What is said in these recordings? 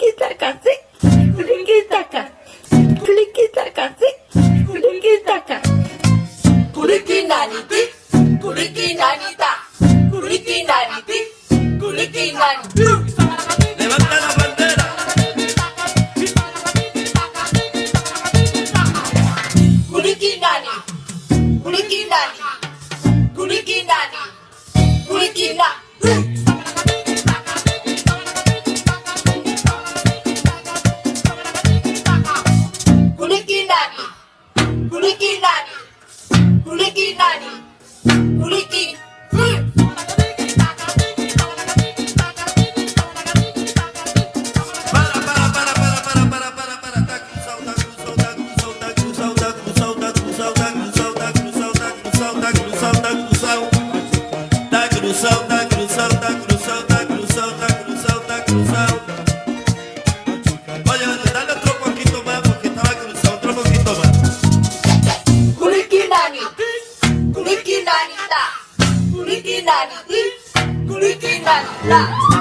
Flinky taka, sick. Flinky taka. Flinky taka, sick. Flinky taka. Kuliki nani ti. Kuliki nani ta. Kuliki nani ti. Kuliki nani ti. குலுக்கினாடி குலுக்கி Kulitin dan tak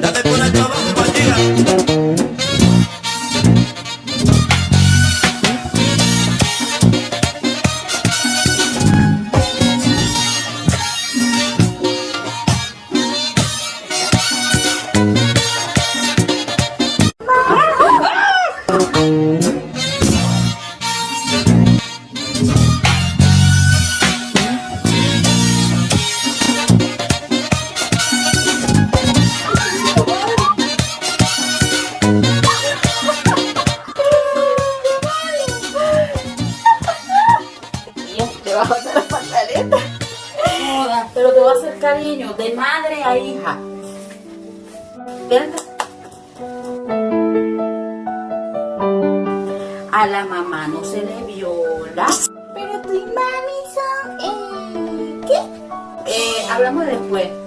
Date con el trabajo, bandida. Cariño de madre a hija. Acá. A la mamá no se le viola. Pero tu mami son... Eh, ¿Qué? Eh, hablamos después.